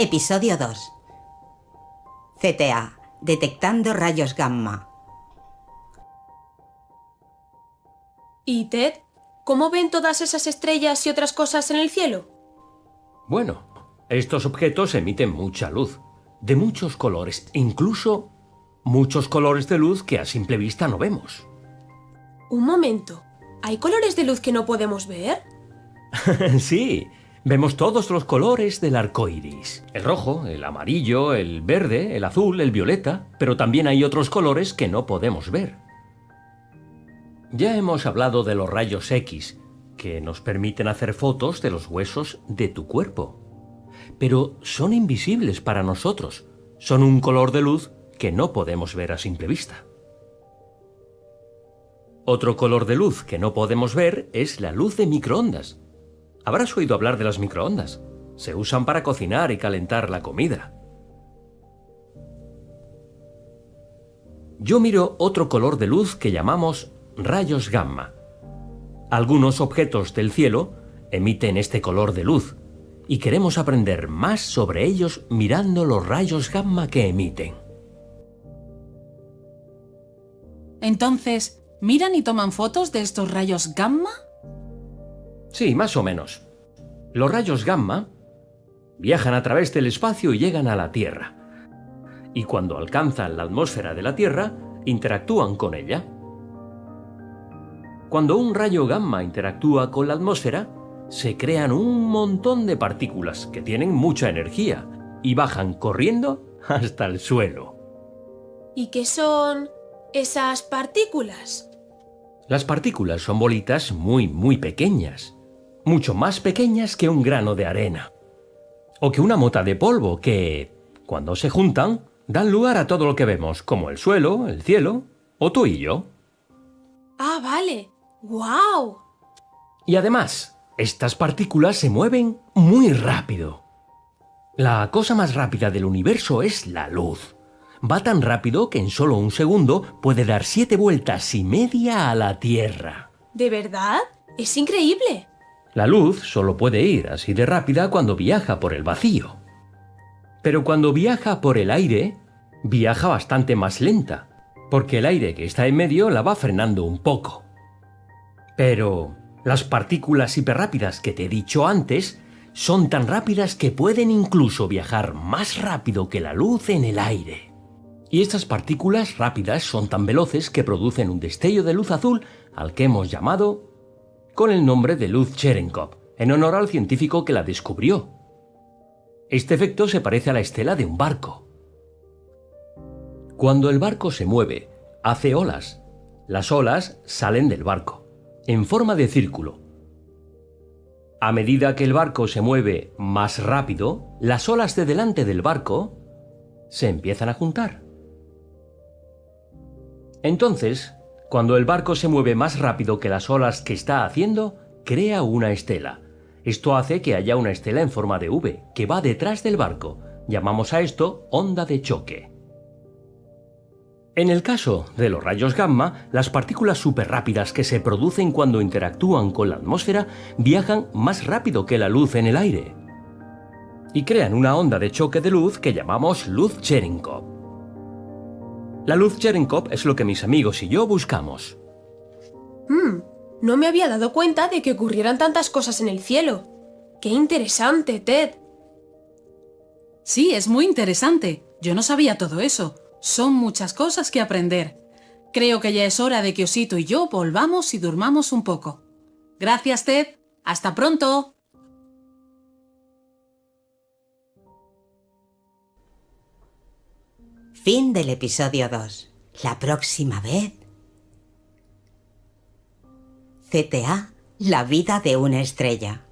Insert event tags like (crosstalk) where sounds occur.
Episodio 2. CTA. Detectando rayos gamma. ¿Y Ted? ¿Cómo ven todas esas estrellas y otras cosas en el cielo? Bueno, estos objetos emiten mucha luz, de muchos colores, incluso muchos colores de luz que a simple vista no vemos. Un momento. ¿Hay colores de luz que no podemos ver? (laughs) sí, vemos todos los colores del arco iris: el rojo, el amarillo, el verde, el azul, el violeta, pero también hay otros colores que no podemos ver. Ya hemos hablado de los rayos X, que nos permiten hacer fotos de los huesos de tu cuerpo. Pero son invisibles para nosotros, son un color de luz que no podemos ver a simple vista. Otro color de luz que no podemos ver es la luz de microondas, Habrás oído hablar de las microondas. Se usan para cocinar y calentar la comida. Yo miro otro color de luz que llamamos rayos gamma. Algunos objetos del cielo emiten este color de luz y queremos aprender más sobre ellos mirando los rayos gamma que emiten. Entonces, ¿miran y toman fotos de estos rayos gamma? Sí, más o menos. Los rayos gamma viajan a través del espacio y llegan a la Tierra. Y cuando alcanzan la atmósfera de la Tierra, interactúan con ella. Cuando un rayo gamma interactúa con la atmósfera, se crean un montón de partículas que tienen mucha energía y bajan corriendo (laughs) hasta el suelo. ¿Y qué son esas partículas? Las partículas son bolitas muy, muy pequeñas mucho más pequeñas que un grano de arena. O que una mota de polvo que, cuando se juntan, dan lugar a todo lo que vemos, como el suelo, el cielo o tú y yo. Ah, vale. ¡Guau! Y además, estas partículas se mueven muy rápido. La cosa más rápida del universo es la luz. Va tan rápido que en solo un segundo puede dar siete vueltas y media a la Tierra. ¿De verdad? Es increíble. La luz solo puede ir así de rápida cuando viaja por el vacío. Pero cuando viaja por el aire, viaja bastante más lenta, porque el aire que está en medio la va frenando un poco. Pero las partículas hiperrápidas que te he dicho antes son tan rápidas que pueden incluso viajar más rápido que la luz en el aire. Y estas partículas rápidas son tan veloces que producen un destello de luz azul al que hemos llamado con el nombre de luz Cherenkov, en honor al científico que la descubrió. Este efecto se parece a la estela de un barco. Cuando el barco se mueve, hace olas. Las olas salen del barco, en forma de círculo. A medida que el barco se mueve más rápido, las olas de delante del barco se empiezan a juntar. Entonces, cuando el barco se mueve más rápido que las olas que está haciendo, crea una estela. Esto hace que haya una estela en forma de V, que va detrás del barco. Llamamos a esto onda de choque. En el caso de los rayos gamma, las partículas superrápidas que se producen cuando interactúan con la atmósfera viajan más rápido que la luz en el aire y crean una onda de choque de luz que llamamos luz Cherenkov. La luz Cherenkov es lo que mis amigos y yo buscamos. Hmm, no me había dado cuenta de que ocurrieran tantas cosas en el cielo. ¡Qué interesante, Ted! Sí, es muy interesante. Yo no sabía todo eso. Son muchas cosas que aprender. Creo que ya es hora de que Osito y yo volvamos y durmamos un poco. Gracias, Ted. ¡Hasta pronto! Fin del episodio 2. La próxima vez... CTA, la vida de una estrella.